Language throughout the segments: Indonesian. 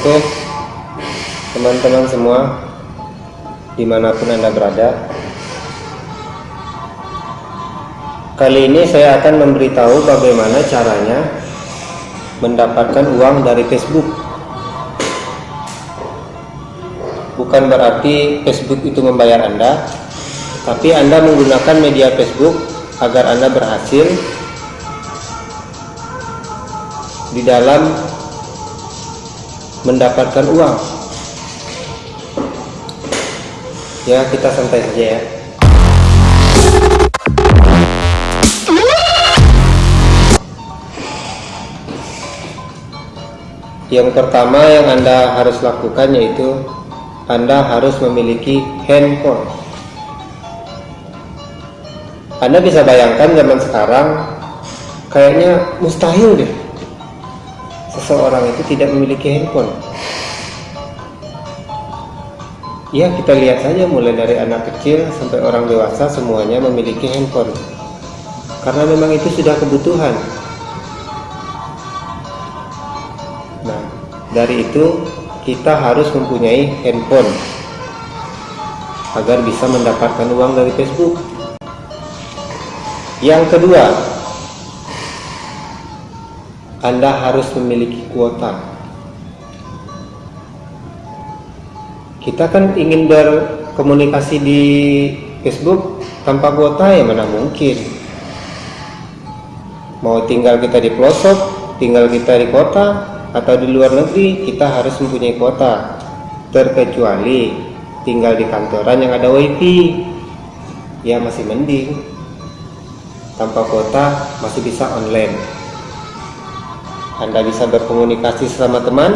Oke, teman-teman semua, di mana pun Anda berada, kali ini saya akan memberitahu bagaimana caranya mendapatkan uang dari Facebook. Bukan berarti Facebook itu membayar Anda, tapi Anda menggunakan media Facebook agar Anda berhasil di dalam mendapatkan uang. Ya kita santai saja ya. Yang pertama yang anda harus lakukan yaitu anda harus memiliki handphone. Anda bisa bayangkan zaman sekarang kayaknya mustahil deh seseorang itu tidak memiliki handphone. Ya kita lihat saja mulai dari anak kecil sampai orang dewasa semuanya memiliki handphone. Karena memang itu sudah kebutuhan. Nah dari itu kita harus mempunyai handphone agar bisa mendapatkan uang dari Facebook. Yang kedua anda harus memiliki kuota. Kita kan ingin berkomunikasi di Facebook tanpa kuota ya mana mungkin. Mau tinggal kita di pelosok, tinggal kita di kota atau di luar negeri, kita harus mempunyai kuota. Terkecuali tinggal di kantoran yang ada wifi, ya masih mending. Tanpa kuota masih bisa online. Anda bisa berkomunikasi sama teman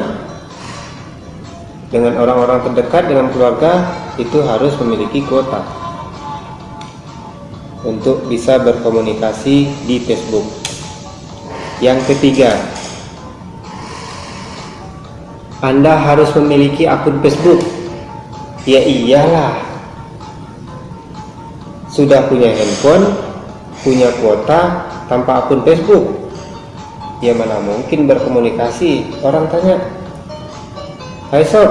dengan orang-orang terdekat dengan keluarga itu harus memiliki kuota untuk bisa berkomunikasi di Facebook. Yang ketiga Anda harus memiliki akun Facebook. Ya iyalah. Sudah punya handphone punya kuota tanpa akun Facebook ya mana mungkin berkomunikasi? Orang tanya Hai sob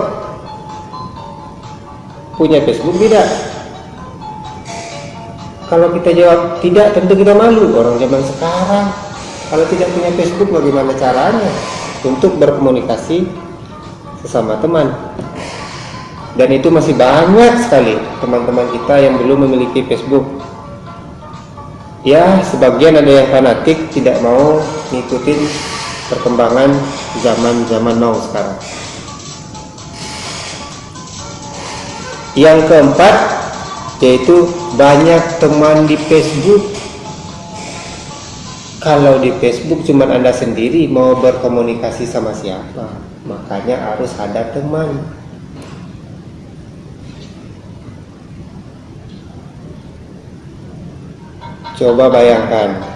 punya Facebook tidak? Kalau kita jawab tidak tentu kita malu. Orang zaman sekarang kalau tidak punya Facebook bagaimana caranya? Untuk berkomunikasi sesama teman. Dan itu masih banyak sekali teman-teman kita yang belum memiliki Facebook. Ya sebagian ada yang fanatik tidak mau ngikutin perkembangan zaman-zaman now sekarang. Yang keempat yaitu banyak teman di Facebook. Kalau di Facebook cuma anda sendiri mau berkomunikasi sama siapa makanya harus ada teman. Coba bayangkan,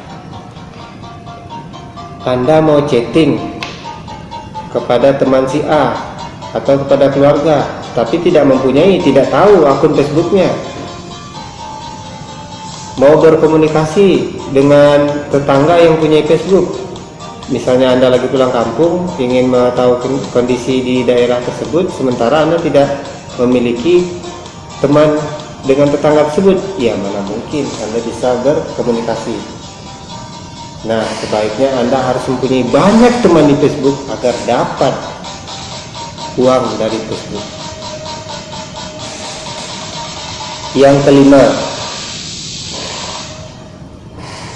Anda mau chatting kepada teman si A atau kepada keluarga, tapi tidak mempunyai, tidak tahu akun Facebooknya. Mau berkomunikasi dengan tetangga yang punya Facebook, misalnya Anda lagi pulang kampung, ingin mengetahui kondisi di daerah tersebut, sementara Anda tidak memiliki teman dengan tetangga tersebut. Ya mana mungkin Anda bisa berkomunikasi nah sebaiknya Anda harus mempunyai banyak teman di Facebook agar dapat uang dari Facebook. Yang kelima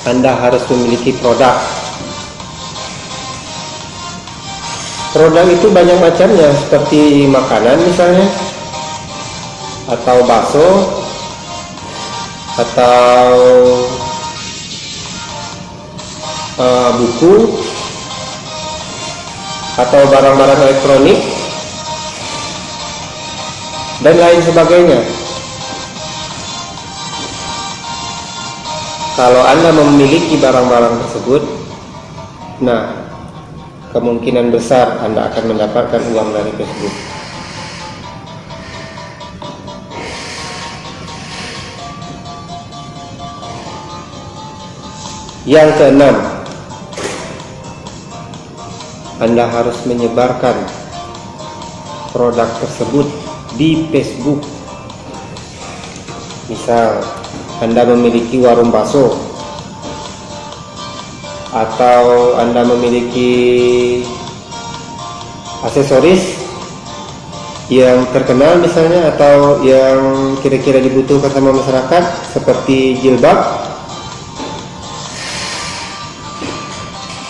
Anda harus memiliki produk. Produk itu banyak macamnya seperti makanan misalnya atau bakso atau uh, buku atau barang-barang elektronik dan lain sebagainya. Kalau anda memiliki barang-barang tersebut nah kemungkinan besar anda akan mendapatkan uang dari Facebook Yang keenam, Anda harus menyebarkan produk tersebut di Facebook. Misal Anda memiliki warung bakso atau Anda memiliki aksesoris yang terkenal misalnya atau yang kira-kira dibutuhkan sama masyarakat seperti jilbab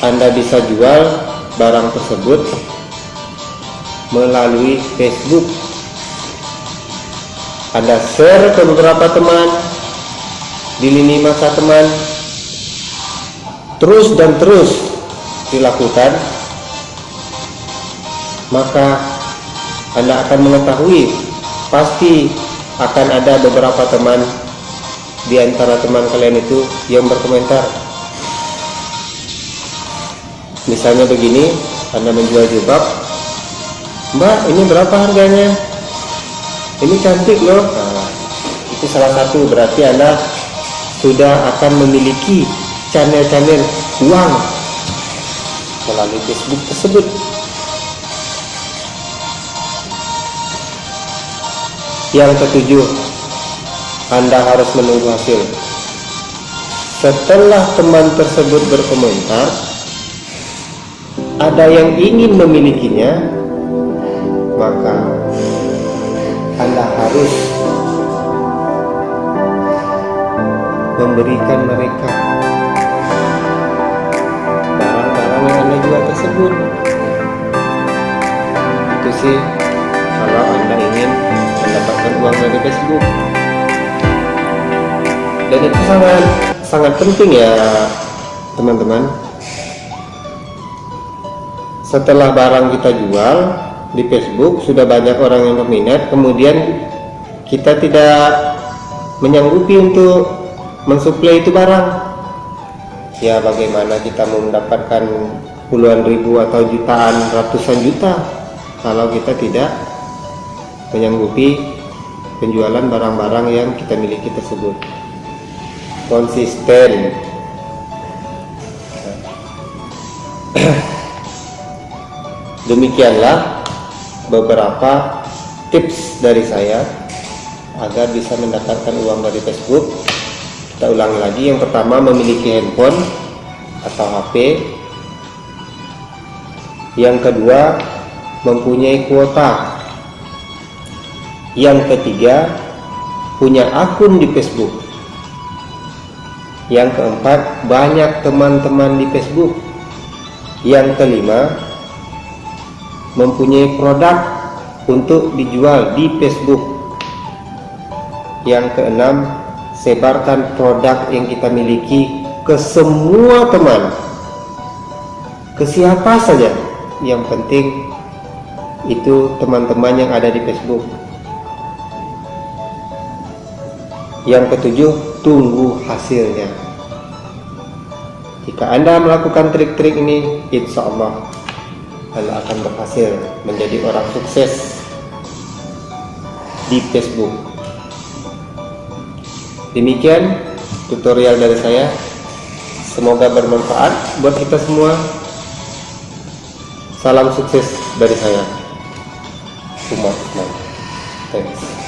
Anda bisa jual barang tersebut melalui Facebook. Anda share ke beberapa teman di lini masa teman. Terus dan terus dilakukan. Maka anda akan mengetahui pasti akan ada beberapa teman di antara teman kalian itu yang berkomentar misalnya begini Anda menjual jilbab Mbak ini berapa harganya? Ini cantik loh. Nah, itu salah satu. Berarti Anda sudah akan memiliki channel-channel uang melalui Facebook tersebut. Yang ketujuh, Anda harus menunggu hasil. Setelah teman tersebut berkomentar, ada yang ingin memilikinya, maka Anda harus memberikan mereka barang-barang yang Anda jual tersebut. Itu sih kalau Anda ingin mendapatkan uang dari Facebook dan itu sangat sangat penting ya teman-teman setelah barang kita jual di Facebook sudah banyak orang yang berminat kemudian kita tidak menyanggupi untuk mensuplai itu barang. Ya bagaimana kita mendapatkan puluhan ribu atau jutaan ratusan juta kalau kita tidak menyanggupi penjualan barang-barang yang kita miliki tersebut. Konsisten demikianlah beberapa tips dari saya agar bisa mendapatkan uang dari Facebook. Kita ulangi lagi yang pertama memiliki handphone atau HP yang kedua mempunyai kuota. Yang ketiga punya akun di Facebook. Yang keempat banyak teman-teman di Facebook. Yang kelima mempunyai produk untuk dijual di Facebook. Yang keenam sebarkan produk yang kita miliki ke semua teman. Ke siapa saja. Yang penting itu teman-teman yang ada di Facebook. Yang ketujuh, tunggu hasilnya. Jika Anda melakukan trik-trik ini, insya Allah Anda akan berhasil menjadi orang sukses di Facebook. Demikian tutorial dari saya. Semoga bermanfaat buat kita semua. Salam sukses dari saya. Umat Thanks.